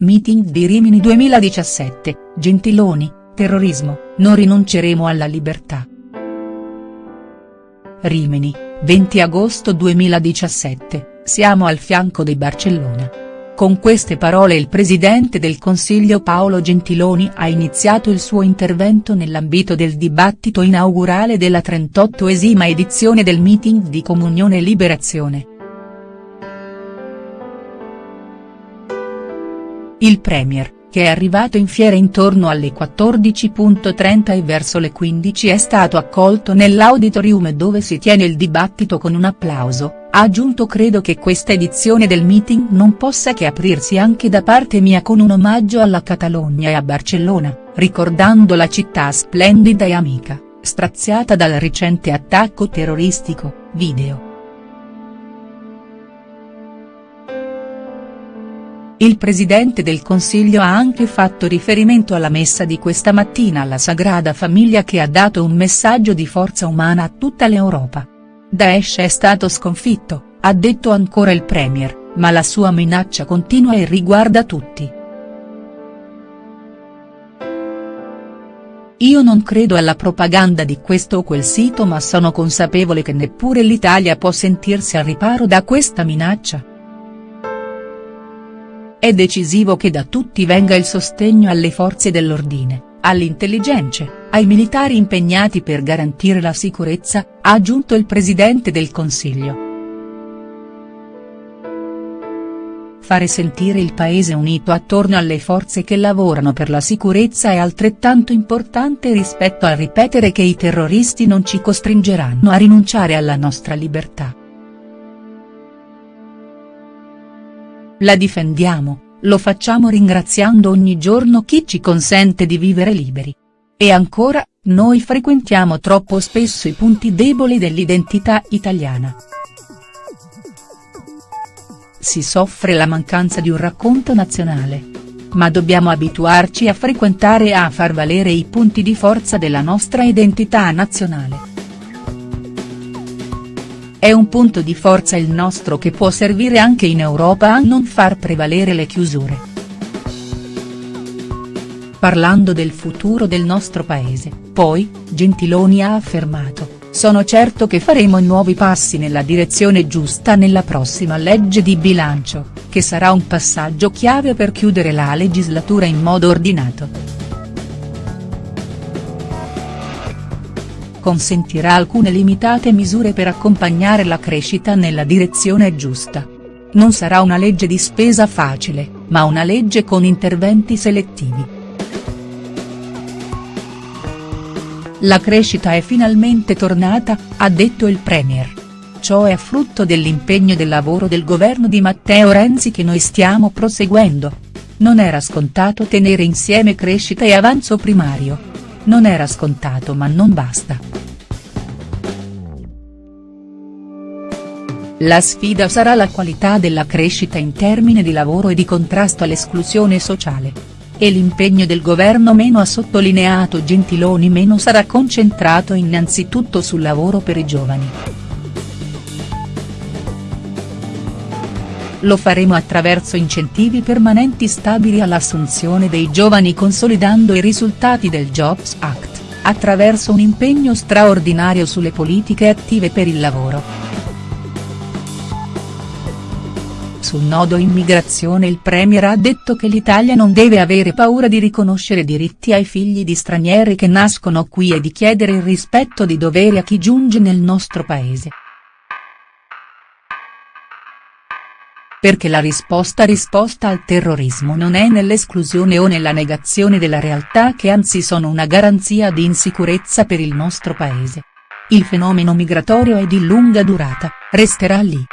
Meeting di Rimini 2017, Gentiloni, terrorismo, non rinunceremo alla libertà. Rimini, 20 agosto 2017, siamo al fianco di Barcellona. Con queste parole il presidente del Consiglio Paolo Gentiloni ha iniziato il suo intervento nell'ambito del dibattito inaugurale della 38esima edizione del meeting di Comunione e Liberazione. Il Premier, che è arrivato in fiera intorno alle 14.30 e verso le 15 è stato accolto nell'auditorium dove si tiene il dibattito con un applauso, ha aggiunto credo che questa edizione del meeting non possa che aprirsi anche da parte mia con un omaggio alla Catalogna e a Barcellona, ricordando la città splendida e amica, straziata dal recente attacco terroristico, video. Il Presidente del Consiglio ha anche fatto riferimento alla messa di questa mattina alla Sagrada Famiglia che ha dato un messaggio di forza umana a tutta l'Europa. Daesh è stato sconfitto, ha detto ancora il Premier, ma la sua minaccia continua e riguarda tutti. Io non credo alla propaganda di questo o quel sito ma sono consapevole che neppure l'Italia può sentirsi al riparo da questa minaccia. È decisivo che da tutti venga il sostegno alle forze dell'ordine, alle intelligenze, ai militari impegnati per garantire la sicurezza, ha aggiunto il Presidente del Consiglio. Fare sentire il paese unito attorno alle forze che lavorano per la sicurezza è altrettanto importante rispetto al ripetere che i terroristi non ci costringeranno a rinunciare alla nostra libertà. La difendiamo, lo facciamo ringraziando ogni giorno chi ci consente di vivere liberi. E ancora, noi frequentiamo troppo spesso i punti deboli dell'identità italiana. Si soffre la mancanza di un racconto nazionale. Ma dobbiamo abituarci a frequentare e a far valere i punti di forza della nostra identità nazionale. È un punto di forza il nostro che può servire anche in Europa a non far prevalere le chiusure. Parlando del futuro del nostro paese, poi, Gentiloni ha affermato, sono certo che faremo nuovi passi nella direzione giusta nella prossima legge di bilancio, che sarà un passaggio chiave per chiudere la legislatura in modo ordinato. Consentirà alcune limitate misure per accompagnare la crescita nella direzione giusta. Non sarà una legge di spesa facile, ma una legge con interventi selettivi. La crescita è finalmente tornata, ha detto il Premier. Ciò è frutto dell'impegno del lavoro del governo di Matteo Renzi che noi stiamo proseguendo. Non era scontato tenere insieme crescita e avanzo primario. Non era scontato ma non basta. La sfida sarà la qualità della crescita in termini di lavoro e di contrasto all'esclusione sociale. E l'impegno del governo meno ha sottolineato Gentiloni meno sarà concentrato innanzitutto sul lavoro per i giovani. Lo faremo attraverso incentivi permanenti stabili all'assunzione dei giovani consolidando i risultati del Jobs Act, attraverso un impegno straordinario sulle politiche attive per il lavoro. Sul nodo immigrazione il Premier ha detto che l'Italia non deve avere paura di riconoscere diritti ai figli di stranieri che nascono qui e di chiedere il rispetto di doveri a chi giunge nel nostro paese. Perché la risposta risposta al terrorismo non è nell'esclusione o nella negazione della realtà che anzi sono una garanzia di insicurezza per il nostro paese. Il fenomeno migratorio è di lunga durata, resterà lì.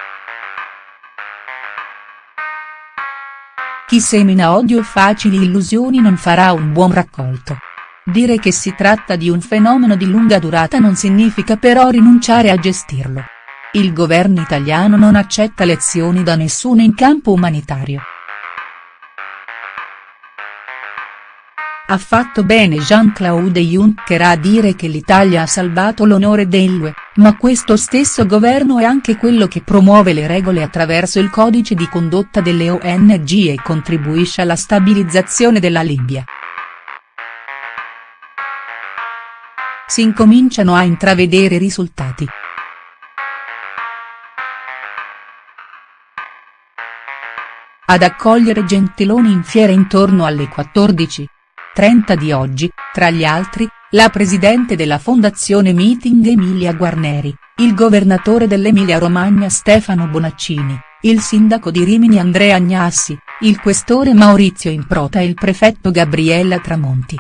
Chi semina odio e facili illusioni non farà un buon raccolto. Dire che si tratta di un fenomeno di lunga durata non significa però rinunciare a gestirlo. Il governo italiano non accetta lezioni da nessuno in campo umanitario. ha fatto bene Jean-Claude Juncker a dire che l'Italia ha salvato l'onore dell'UE, ma questo stesso governo è anche quello che promuove le regole attraverso il codice di condotta delle ONG e contribuisce alla stabilizzazione della Libia. Si incominciano a intravedere risultati. Ad accogliere Gentiloni in fiera intorno alle 14. 30 di oggi, tra gli altri, la presidente della Fondazione Meeting Emilia Guarneri, il governatore dell'Emilia Romagna Stefano Bonaccini, il sindaco di Rimini Andrea Agnassi, il questore Maurizio Improta e il prefetto Gabriella Tramonti.